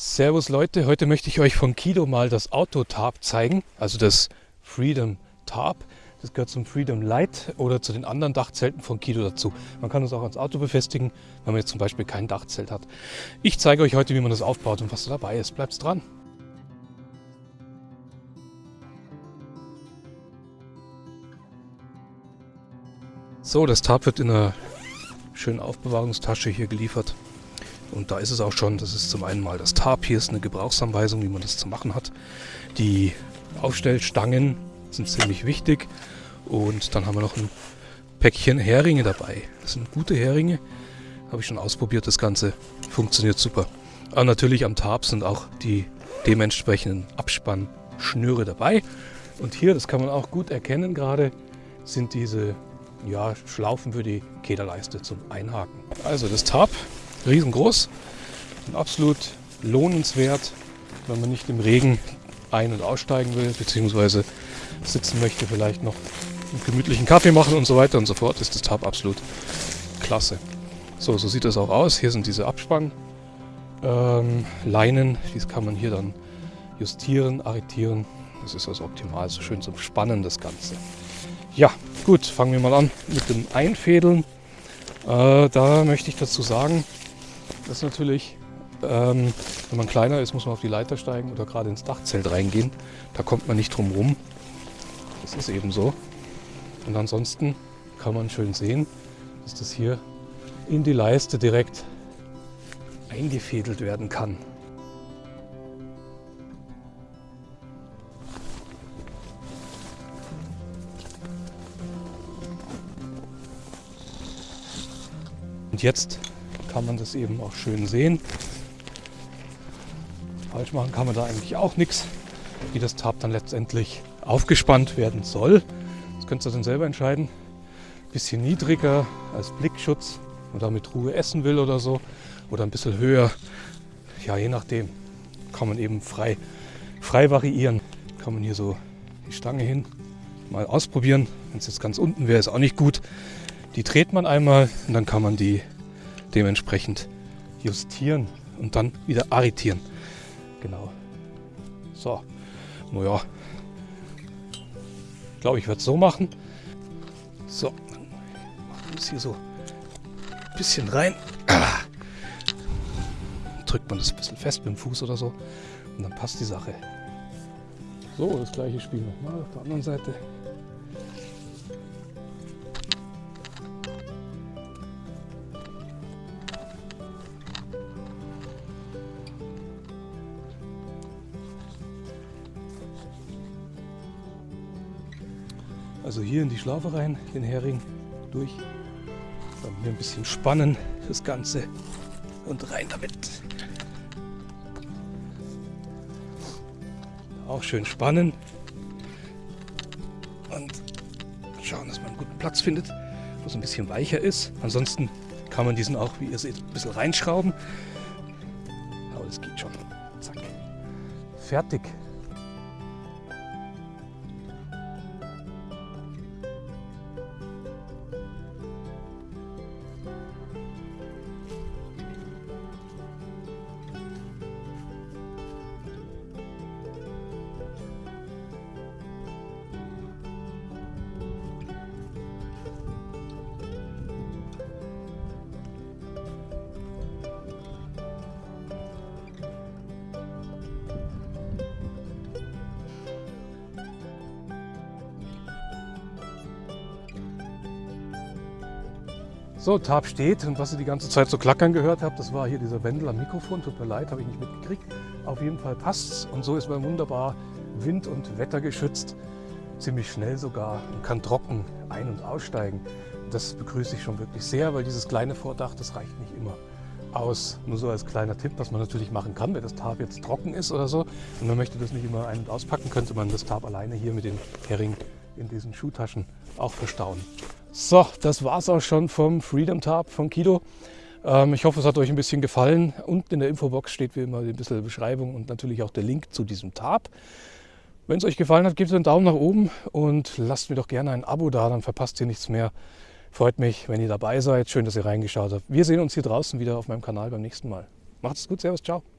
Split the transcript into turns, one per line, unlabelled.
Servus Leute, heute möchte ich euch von Kido mal das Auto-Tarp zeigen, also das Freedom Tarp. Das gehört zum Freedom Light oder zu den anderen Dachzelten von Kido dazu. Man kann es auch ans Auto befestigen, wenn man jetzt zum Beispiel kein Dachzelt hat. Ich zeige euch heute, wie man das aufbaut und was da dabei ist. Bleibt dran! So, das Tarp wird in einer schönen Aufbewahrungstasche hier geliefert. Und da ist es auch schon, das ist zum einen mal das Tarp, hier ist eine Gebrauchsanweisung, wie man das zu machen hat. Die Aufstellstangen sind ziemlich wichtig und dann haben wir noch ein Päckchen Heringe dabei. Das sind gute Heringe, habe ich schon ausprobiert, das Ganze funktioniert super. Aber natürlich am Tarp sind auch die dementsprechenden Abspannschnüre dabei. Und hier, das kann man auch gut erkennen gerade, sind diese ja, Schlaufen für die Kederleiste zum Einhaken. Also das Tarp riesengroß und absolut lohnenswert, wenn man nicht im Regen ein- und aussteigen will, beziehungsweise sitzen möchte, vielleicht noch einen gemütlichen Kaffee machen und so weiter und so fort, ist das Tab absolut klasse. So, so sieht das auch aus. Hier sind diese Abspannleinen. Ähm, Dies kann man hier dann justieren, arretieren. Das ist also optimal, so schön zum Spannen das Ganze. Ja, gut, fangen wir mal an mit dem Einfädeln. Äh, da möchte ich dazu sagen, das ist natürlich, ähm, wenn man kleiner ist, muss man auf die Leiter steigen oder gerade ins Dachzelt reingehen. Da kommt man nicht drum rum. Das ist eben so. Und ansonsten kann man schön sehen, dass das hier in die Leiste direkt eingefädelt werden kann. Und jetzt kann man das eben auch schön sehen. Falsch machen kann man da eigentlich auch nichts, wie das Tab dann letztendlich aufgespannt werden soll. Das könnt ihr dann selber entscheiden. Bisschen niedriger als Blickschutz oder mit Ruhe essen will oder so. Oder ein bisschen höher. Ja, je nachdem kann man eben frei, frei variieren. Kann man hier so die Stange hin mal ausprobieren. Wenn es jetzt ganz unten wäre, ist auch nicht gut. Die dreht man einmal und dann kann man die dementsprechend justieren und dann wieder arretieren. Genau. So, naja, ich glaube, ich werde es so machen. So, machen wir es hier so ein bisschen rein. Drückt man das ein bisschen fest mit dem Fuß oder so und dann passt die Sache. So, das gleiche Spiel nochmal auf der anderen Seite. Also hier in die Schlaufe rein, den Hering durch. Dann hier ein bisschen spannen, das Ganze. Und rein damit. Auch schön spannen. Und schauen, dass man einen guten Platz findet, wo es ein bisschen weicher ist. Ansonsten kann man diesen auch, wie ihr seht, ein bisschen reinschrauben. Aber das geht schon. Zack. Fertig. So, Tab steht und was ihr die ganze Zeit so klackern gehört habt, das war hier dieser Wendel am Mikrofon. Tut mir leid, habe ich nicht mitgekriegt. Auf jeden Fall passt's und so ist man wunderbar wind- und wettergeschützt. Ziemlich schnell sogar und kann trocken ein- und aussteigen. Das begrüße ich schon wirklich sehr, weil dieses kleine Vordach, das reicht nicht immer aus. Nur so als kleiner Tipp, was man natürlich machen kann, wenn das Tarp jetzt trocken ist oder so und man möchte das nicht immer ein- und auspacken, könnte man das Tarp alleine hier mit den Hering in diesen Schuhtaschen auch verstauen. So, das war es auch schon vom Freedom Tab von Kido. Ähm, ich hoffe, es hat euch ein bisschen gefallen. Unten in der Infobox steht wie immer ein bisschen Beschreibung und natürlich auch der Link zu diesem Tab. Wenn es euch gefallen hat, gebt einen Daumen nach oben und lasst mir doch gerne ein Abo da, dann verpasst ihr nichts mehr. Freut mich, wenn ihr dabei seid. Schön, dass ihr reingeschaut habt. Wir sehen uns hier draußen wieder auf meinem Kanal beim nächsten Mal. Macht's gut, Servus, ciao.